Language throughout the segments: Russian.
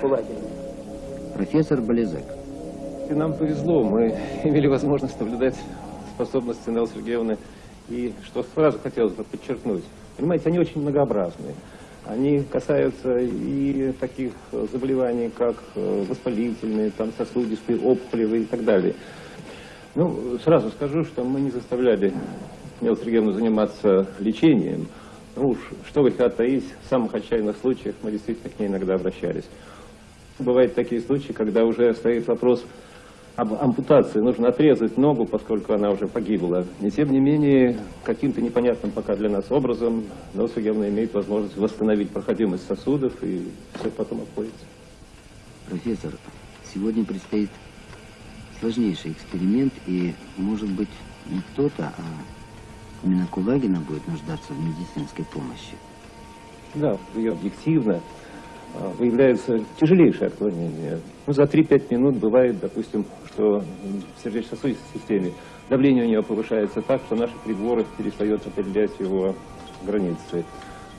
Кулагин. Профессор Болезек. И нам повезло, мы имели возможность наблюдать способности Неллы Сергеевны. И что сразу хотелось бы подчеркнуть, понимаете, они очень многообразные. Они касаются и таких заболеваний, как э, воспалительные, там, сосудистые, опухолевые и так далее. Ну, сразу скажу, что мы не заставляли Неллу Сергеевну заниматься лечением. Ну уж, что вы хотят таить, в самых отчаянных случаях мы действительно к ней иногда обращались. Бывают такие случаи, когда уже стоит вопрос об ампутации. Нужно отрезать ногу, поскольку она уже погибла. И тем не менее, каким-то непонятным пока для нас образом Нелла Сергеевна имеет возможность восстановить проходимость сосудов, и все потом обходится. Профессор, сегодня предстоит сложнейший эксперимент, и, может быть, не кто-то, а именно Кулагина будет нуждаться в медицинской помощи. Да, ее объективно а, выявляется тяжелейшее отклонение. Ну, за 3-5 минут бывает, допустим, что в сердечно-сосудистой системе давление у нее повышается так, что наши приборы перестают определять его границы.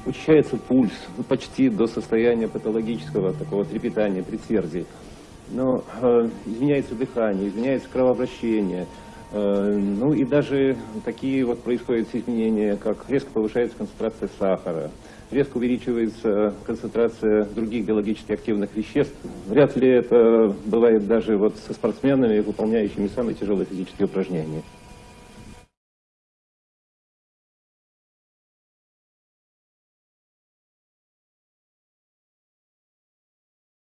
Учащается пульс ну, почти до состояния патологического такого трепетания, предсердий. Но э, изменяется дыхание, изменяется кровообращение. Э, ну и даже такие вот происходят изменения, как резко повышается концентрация сахара, резко увеличивается концентрация других биологически активных веществ. Вряд ли это бывает даже вот со спортсменами, выполняющими самые тяжелые физические упражнения.